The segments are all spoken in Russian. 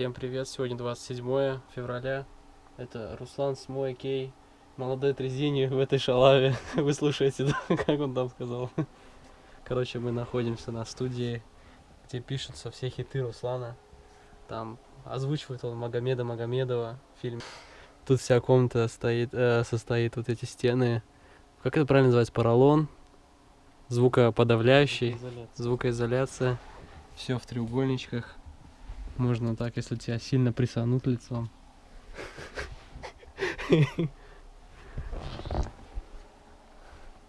Всем привет, сегодня 27 февраля. Это Руслан с мой Кей, молодой трезини в этой шалаве. Вы слушаете, да, как он там сказал. Короче, мы находимся на студии, где пишутся все хиты Руслана. Там озвучивает он Магомеда Магомедова в фильме. Тут вся комната стоит, э, состоит вот эти стены. Как это правильно называется? Поролон, звукоподавляющий, звукоизоляция. Все в треугольничках. Можно так, если тебя сильно присанут лицом.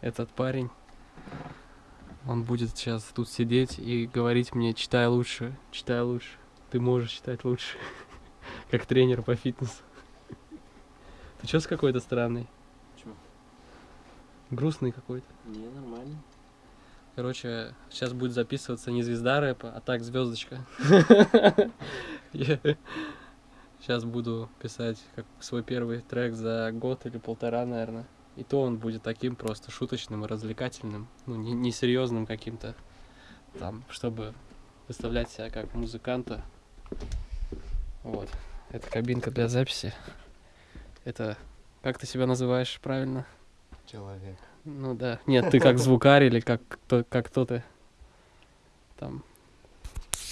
Этот парень, он будет сейчас тут сидеть и говорить мне, читай лучше, читай лучше. Ты можешь читать лучше. Как тренер по фитнесу. Ты что с какой-то странный? Чё? Грустный какой-то. Не, нормально. Короче, сейчас будет записываться не звезда рэпа, а так звездочка. Сейчас буду писать как свой первый трек за год или полтора, наверное. И то он будет таким просто шуточным и развлекательным, ну, не, не каким-то, там, чтобы выставлять себя как музыканта. Вот. Это кабинка для записи. Это, как ты себя называешь правильно? Человек. Ну да. Нет, ты как звукарь или как кто, как кто ты? Там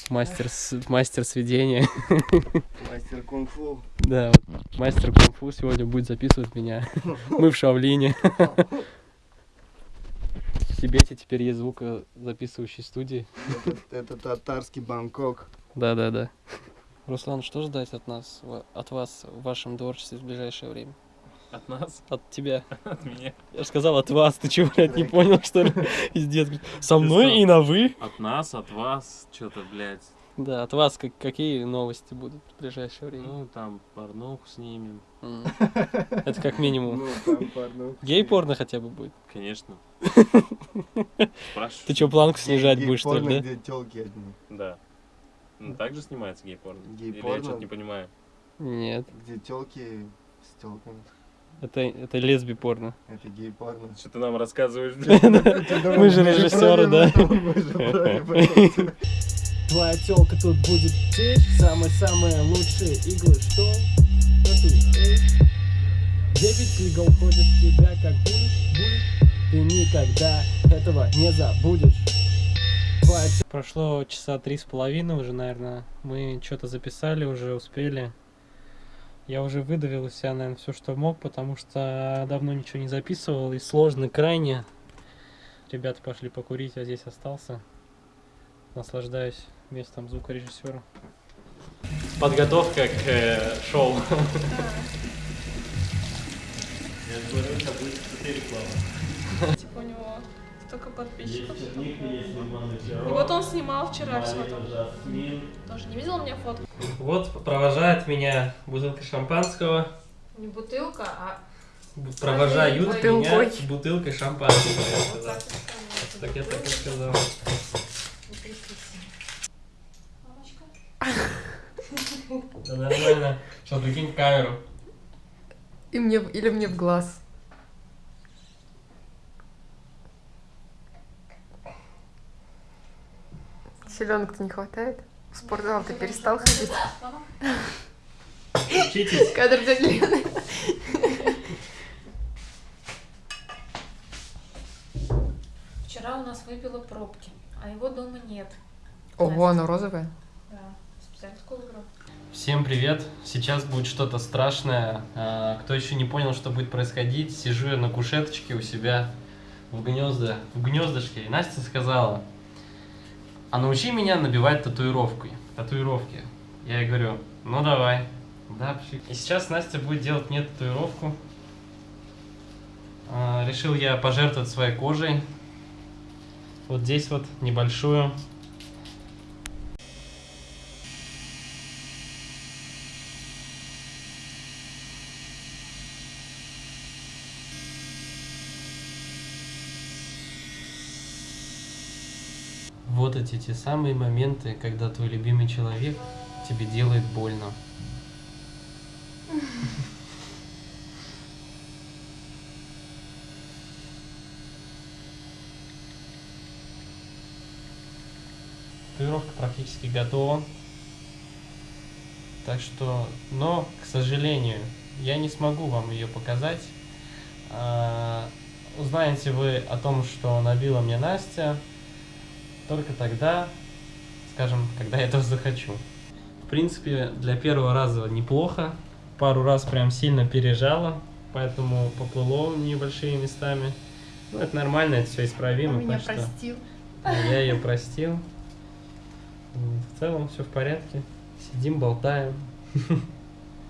мастер, мастер сведения. Мастер кунг-фу. Да, вот мастер кунг-фу сегодня будет записывать меня. Мы в Шавлине. В Тибете теперь есть звукозаписывающей студии. Это татарский Бангкок. Да-да-да. Руслан, что ждать от нас, от вас в вашем творчестве в ближайшее время? От нас? От тебя. От меня? Я же сказал от вас, ты чего, блядь, не понял, что ли? Пиздец. Со мной и на вы. От нас, от вас, что-то, блядь. Да, от вас как, какие новости будут в ближайшее время? Ну, там, порнуху снимем. Это как минимум. Ну. Гей-порно хотя бы будет. Конечно. Ты что, планку снижать будешь, что ли, гей-порно, да? где тёлки одни. Да. Ну, так же снимается гей-порно? Или я Гей-порно? что-то не понимаю? Нет, Где тёлки с тёлками. Это, это лесби-порно. Это гей-порно. Что ты нам рассказываешь? Мы же режиссеры, да? Твоя телка тут будет течь, самые-самые лучшие иглы, что? Девять игл ходят в тебя, как будешь, будешь, ты никогда этого не забудешь. Прошло часа три с половиной уже, наверное. Мы что-то записали уже, успели. Я уже выдавил из себя, наверное, все, что мог, потому что давно ничего не записывал и сложно крайне. Ребята пошли покурить, я здесь остался. Наслаждаюсь местом звукорежиссера. Подготовка к э, шоу. Типа у него столько подписчиков. И вот он снимал вчера все там. Тоже не видела мне фотку? Вот провожает меня бутылка шампанского. Не бутылка, а Провожают меня Бутылкой. бутылкой шампанского. вот так. Так я так и сказал. Мамочка. Да нормально. Сейчас прикинь в камеру. И мне, в- или мне в глаз. Селенок-то не хватает? В спортзал ты перестал ходить? Учитесь. Кадр дяди Лены. Вчера у нас выпила пробки, а его дома нет. Ого, оно розовое. Да, специально. Всем привет! Сейчас будет что-то страшное. А, Кто еще не понял, что будет происходить, сижу я на кушеточке у себя в гнезда, в гнездышке. И Настя сказала, а научи меня набивать татуировкой, татуировки. Я ей говорю, ну давай. Да, пошли. И сейчас Настя будет делать мне татуировку. А, Решил я пожертвовать своей кожей. Вот здесь вот небольшую. Вот эти те самые моменты, когда твой любимый человек тебе делает больно. Татуировка практически готова. Так что, но, к сожалению, я не смогу вам ее показать. А, узнаете вы о том, что набила мне Настя, только тогда, скажем, когда я этого захочу. В принципе, для первого раза неплохо. Пару раз прям сильно пережала, поэтому поплыло небольшими местами. Ну, это нормально, это все исправимо. так что Я ее простил. В целом все в порядке. Сидим, болтаем.